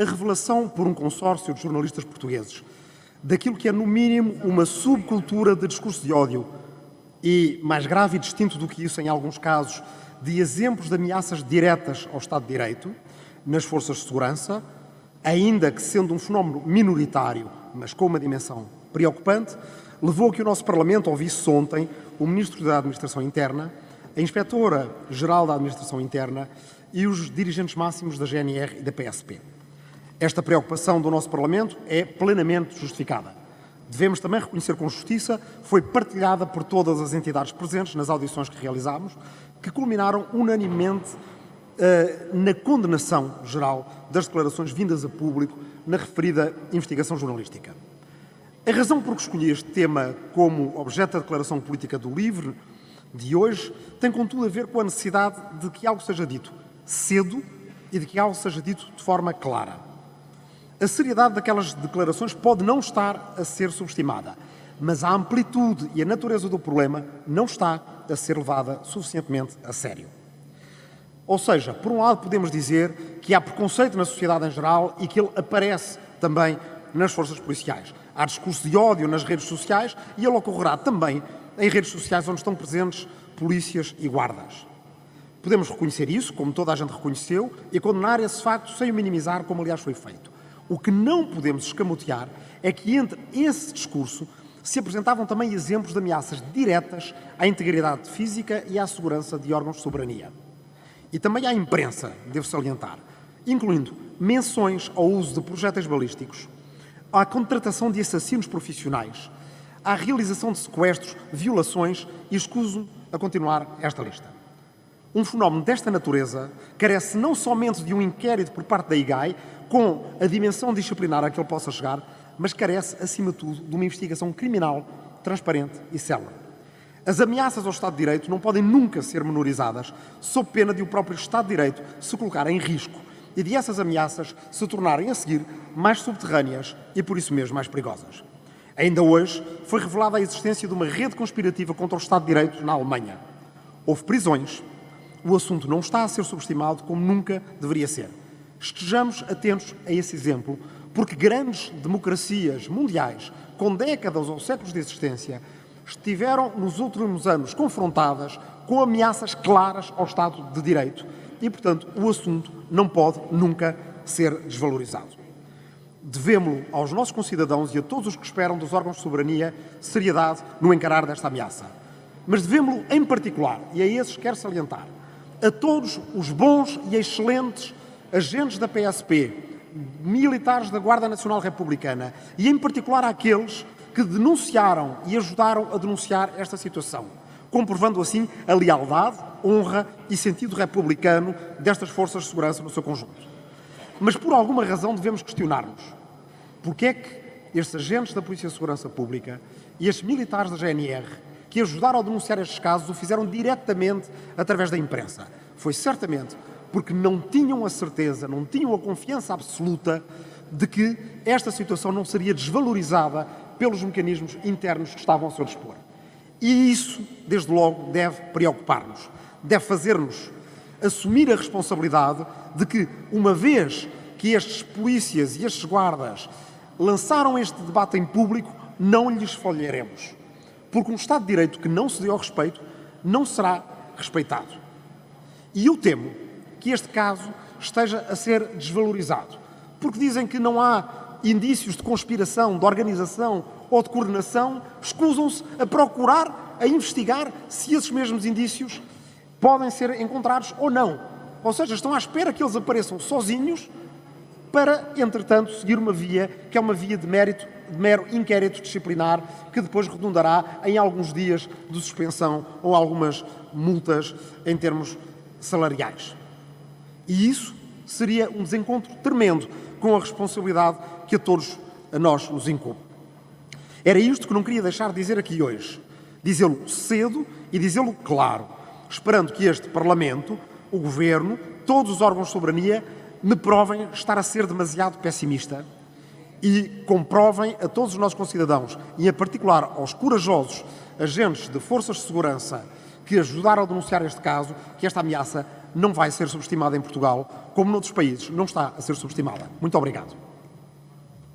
a revelação por um consórcio de jornalistas portugueses daquilo que é, no mínimo, uma subcultura de discurso de ódio e, mais grave e distinto do que isso em alguns casos, de exemplos de ameaças diretas ao Estado de Direito nas forças de segurança, ainda que sendo um fenómeno minoritário, mas com uma dimensão preocupante, levou a que o nosso Parlamento ouvisse ontem o Ministro da Administração Interna, a Inspetora-Geral da Administração Interna e os dirigentes máximos da GNR e da PSP. Esta preocupação do nosso Parlamento é plenamente justificada. Devemos também reconhecer com justiça, foi partilhada por todas as entidades presentes nas audições que realizámos, que culminaram unanimemente uh, na condenação geral das declarações vindas a público na referida investigação jornalística. A razão por que escolhi este tema como objeto da declaração política do LIVRE de hoje tem, contudo, a ver com a necessidade de que algo seja dito cedo e de que algo seja dito de forma clara. A seriedade daquelas declarações pode não estar a ser subestimada, mas a amplitude e a natureza do problema não está a ser levada suficientemente a sério. Ou seja, por um lado podemos dizer que há preconceito na sociedade em geral e que ele aparece também nas forças policiais. Há discurso de ódio nas redes sociais e ele ocorrerá também em redes sociais onde estão presentes polícias e guardas. Podemos reconhecer isso, como toda a gente reconheceu, e condenar esse facto sem o minimizar, como aliás foi feito. O que não podemos escamotear é que entre esse discurso se apresentavam também exemplos de ameaças diretas à integridade física e à segurança de órgãos de soberania. E também à imprensa, devo salientar, incluindo menções ao uso de projéteis balísticos, à contratação de assassinos profissionais, à realização de sequestros, violações e escuso a continuar esta lista. Um fenómeno desta natureza carece não somente de um inquérito por parte da IGAI, com a dimensão disciplinar a que ele possa chegar, mas carece, acima de tudo, de uma investigação criminal transparente e célere. As ameaças ao Estado de Direito não podem nunca ser menorizadas, sob pena de o próprio Estado de Direito se colocar em risco e de essas ameaças se tornarem a seguir mais subterrâneas e por isso mesmo mais perigosas. Ainda hoje foi revelada a existência de uma rede conspirativa contra o Estado de Direito na Alemanha. Houve prisões. O assunto não está a ser subestimado como nunca deveria ser. Estejamos atentos a esse exemplo, porque grandes democracias mundiais, com décadas ou séculos de existência, estiveram nos últimos anos confrontadas com ameaças claras ao Estado de Direito e, portanto, o assunto não pode nunca ser desvalorizado. Devemos aos nossos concidadãos e a todos os que esperam dos órgãos de soberania seriedade no encarar desta ameaça. Mas devemos em particular, e a esses quero salientar, a todos os bons e excelentes agentes da PSP, militares da Guarda Nacional Republicana e, em particular, àqueles que denunciaram e ajudaram a denunciar esta situação, comprovando assim a lealdade, honra e sentido republicano destas forças de segurança no seu conjunto. Mas por alguma razão devemos questionar-nos. Porquê é que estes agentes da Polícia de Segurança Pública e estes militares da GNR que ajudaram a denunciar estes casos o fizeram diretamente através da imprensa? Foi certamente porque não tinham a certeza, não tinham a confiança absoluta de que esta situação não seria desvalorizada pelos mecanismos internos que estavam ao seu dispor. E isso, desde logo, deve preocupar-nos, deve fazer-nos assumir a responsabilidade de que, uma vez que estes polícias e estes guardas lançaram este debate em público, não lhes falharemos. Porque um Estado de Direito que não se deu ao respeito não será respeitado. E eu temo que este caso esteja a ser desvalorizado. Porque dizem que não há indícios de conspiração, de organização ou de coordenação, escusam-se a procurar, a investigar se esses mesmos indícios podem ser encontrados ou não. Ou seja, estão à espera que eles apareçam sozinhos para, entretanto, seguir uma via que é uma via de mérito, mero inquérito disciplinar, que depois redundará em alguns dias de suspensão ou algumas multas em termos salariais. E isso seria um desencontro tremendo com a responsabilidade que a todos a nós nos incumbe. Era isto que não queria deixar de dizer aqui hoje. Dizê-lo cedo e dizê-lo claro, esperando que este Parlamento, o Governo, todos os órgãos de soberania me provem estar a ser demasiado pessimista e comprovem a todos os nossos concidadãos, e em particular aos corajosos agentes de forças de segurança que ajudaram a denunciar este caso, que esta ameaça não vai ser subestimada em Portugal, como noutros países não está a ser subestimada. Muito obrigado.